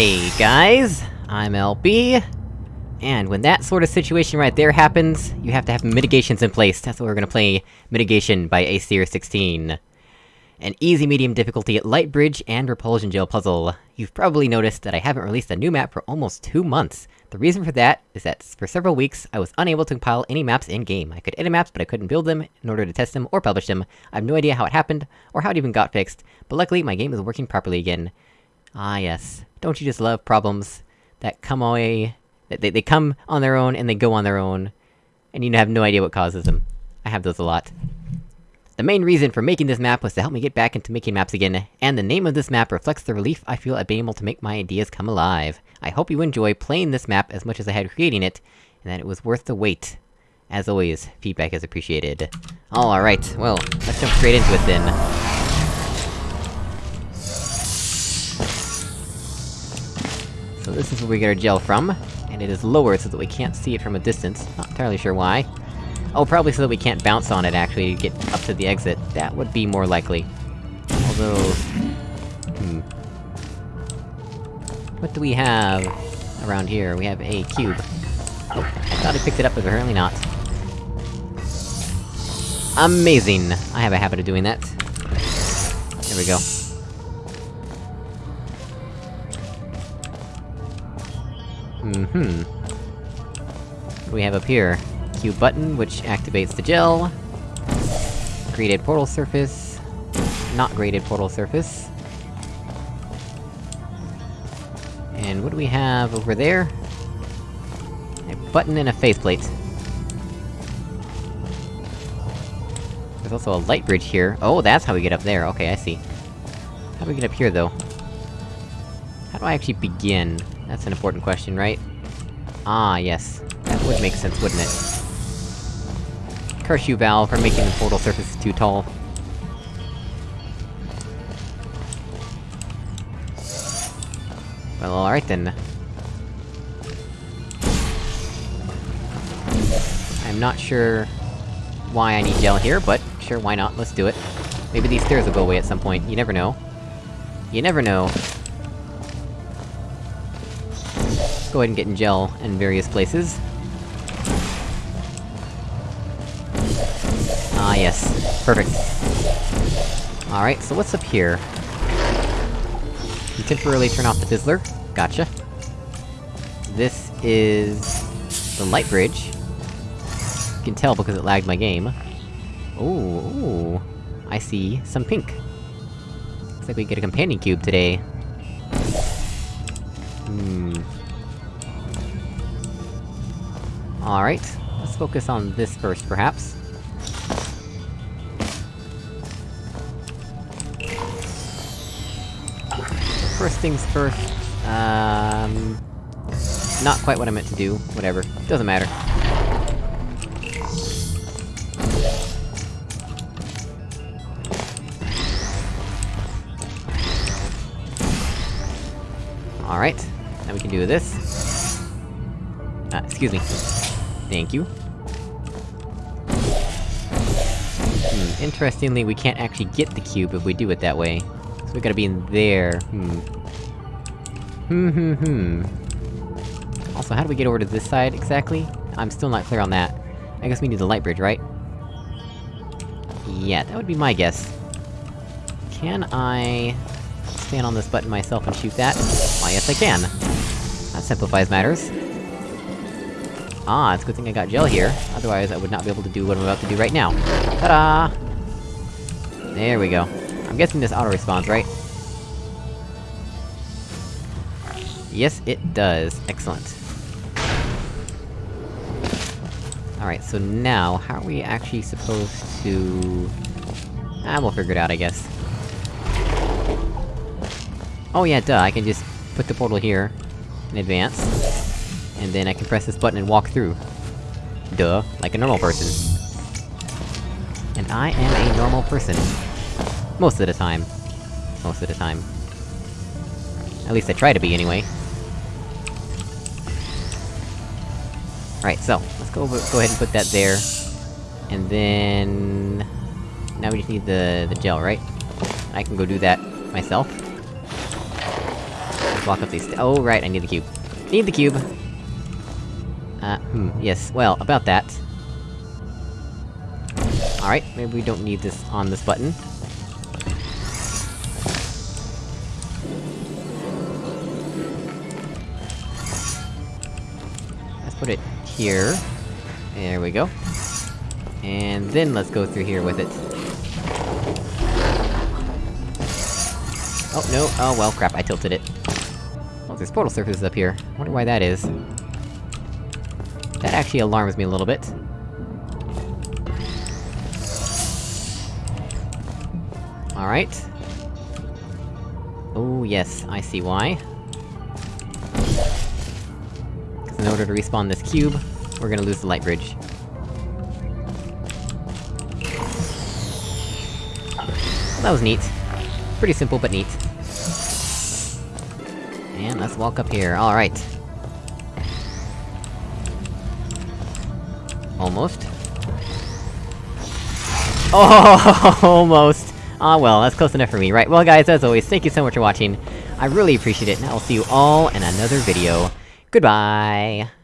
Hey guys, I'm LB, and when that sort of situation right there happens, you have to have mitigations in place. That's what we're gonna play Mitigation by Aesir16. An easy medium difficulty light bridge and repulsion gel puzzle. You've probably noticed that I haven't released a new map for almost two months. The reason for that is that for several weeks, I was unable to compile any maps in-game. I could edit maps, but I couldn't build them in order to test them or publish them. I have no idea how it happened, or how it even got fixed, but luckily my game is working properly again. Ah yes, don't you just love problems that come away... That they, they come on their own and they go on their own, and you have no idea what causes them. I have those a lot. The main reason for making this map was to help me get back into making maps again, and the name of this map reflects the relief I feel at being able to make my ideas come alive. I hope you enjoy playing this map as much as I had creating it, and that it was worth the wait. As always, feedback is appreciated. Alright, well, let's jump straight into it then. So this is where we get our gel from, and it is lower so that we can't see it from a distance. Not entirely sure why. Oh, probably so that we can't bounce on it, actually, to get up to the exit. That would be more likely. Although... Hmm. What do we have around here? We have a cube. Oh, I thought I picked it up, but apparently not. Amazing! I have a habit of doing that. There we go. Mm-hmm. We have up here? cube button, which activates the gel. Graded portal surface. Not graded portal surface. And what do we have over there? A button and a faith plate. There's also a light bridge here. Oh, that's how we get up there, okay, I see. How do we get up here, though? How do I actually begin? That's an important question, right? Ah, yes. That would make sense, wouldn't it? Curse you, Valve, for making the portal surface too tall. Well, alright then. I'm not sure why I need gel here, but sure, why not, let's do it. Maybe these stairs will go away at some point, you never know. You never know. Go ahead and get in gel in various places. Ah, yes. Perfect. Alright, so what's up here? You temporarily turn off the fizzler. Gotcha. This is... the light bridge. You can tell because it lagged my game. Ooh, ooh. I see some pink. Looks like we get a companion cube today. Alright, let's focus on this first, perhaps. First things first, um... Not quite what I meant to do, whatever. Doesn't matter. Alright, now we can do this. Uh, excuse me. Thank you. Hmm, interestingly, we can't actually get the cube if we do it that way. So we gotta be in there, hmm. Hmm hmm hmm. Also, how do we get over to this side, exactly? I'm still not clear on that. I guess we need the light bridge, right? Yeah, that would be my guess. Can I... stand on this button myself and shoot that? Why, yes I can! That simplifies matters. Ah, it's a good thing I got gel here, otherwise I would not be able to do what I'm about to do right now. Ta-da! There we go. I'm guessing this auto-respawns, right? Yes, it does. Excellent. Alright, so now, how are we actually supposed to... Ah, we'll figure it out, I guess. Oh yeah, duh, I can just put the portal here, in advance. And then I can press this button and walk through. Duh, like a normal person. And I am a normal person. Most of the time. Most of the time. At least I try to be, anyway. Right, so, let's go- go ahead and put that there. And then... Now we just need the- the gel, right? I can go do that myself. Walk up these- oh, right, I need the cube. Need the cube! Uh, hmm, yes, well, about that... Alright, maybe we don't need this on this button. Let's put it here. There we go. And then let's go through here with it. Oh, no, oh well, crap, I tilted it. Oh, there's portal surfaces up here. I wonder why that is. That actually alarms me a little bit. Alright. Oh yes, I see why. Because in order to respawn this cube, we're gonna lose the light bridge. That was neat. Pretty simple, but neat. And let's walk up here, alright. Almost. Oh, almost! Ah well, that's close enough for me. Right, well guys, as always, thank you so much for watching. I really appreciate it, and I will see you all in another video. Goodbye!